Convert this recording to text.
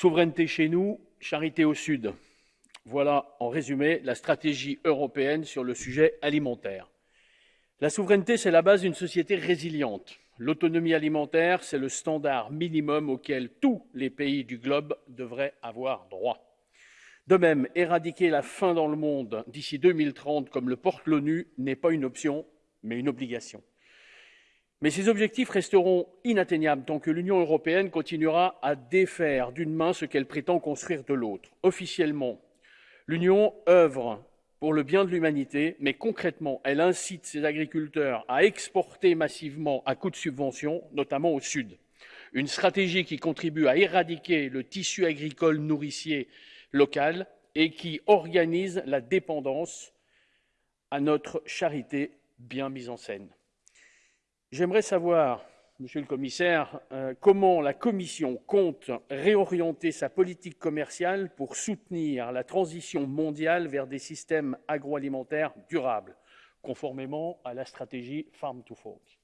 Souveraineté chez nous, charité au Sud. Voilà, en résumé, la stratégie européenne sur le sujet alimentaire. La souveraineté, c'est la base d'une société résiliente. L'autonomie alimentaire, c'est le standard minimum auquel tous les pays du globe devraient avoir droit. De même, éradiquer la faim dans le monde d'ici 2030, comme le porte l'ONU, n'est pas une option, mais une obligation. Mais ces objectifs resteront inatteignables tant que l'Union européenne continuera à défaire d'une main ce qu'elle prétend construire de l'autre. Officiellement, l'Union œuvre pour le bien de l'humanité, mais concrètement, elle incite ses agriculteurs à exporter massivement à coût de subventions, notamment au Sud. Une stratégie qui contribue à éradiquer le tissu agricole nourricier local et qui organise la dépendance à notre charité bien mise en scène. J'aimerais savoir, Monsieur le Commissaire, euh, comment la Commission compte réorienter sa politique commerciale pour soutenir la transition mondiale vers des systèmes agroalimentaires durables, conformément à la stratégie Farm to Fork.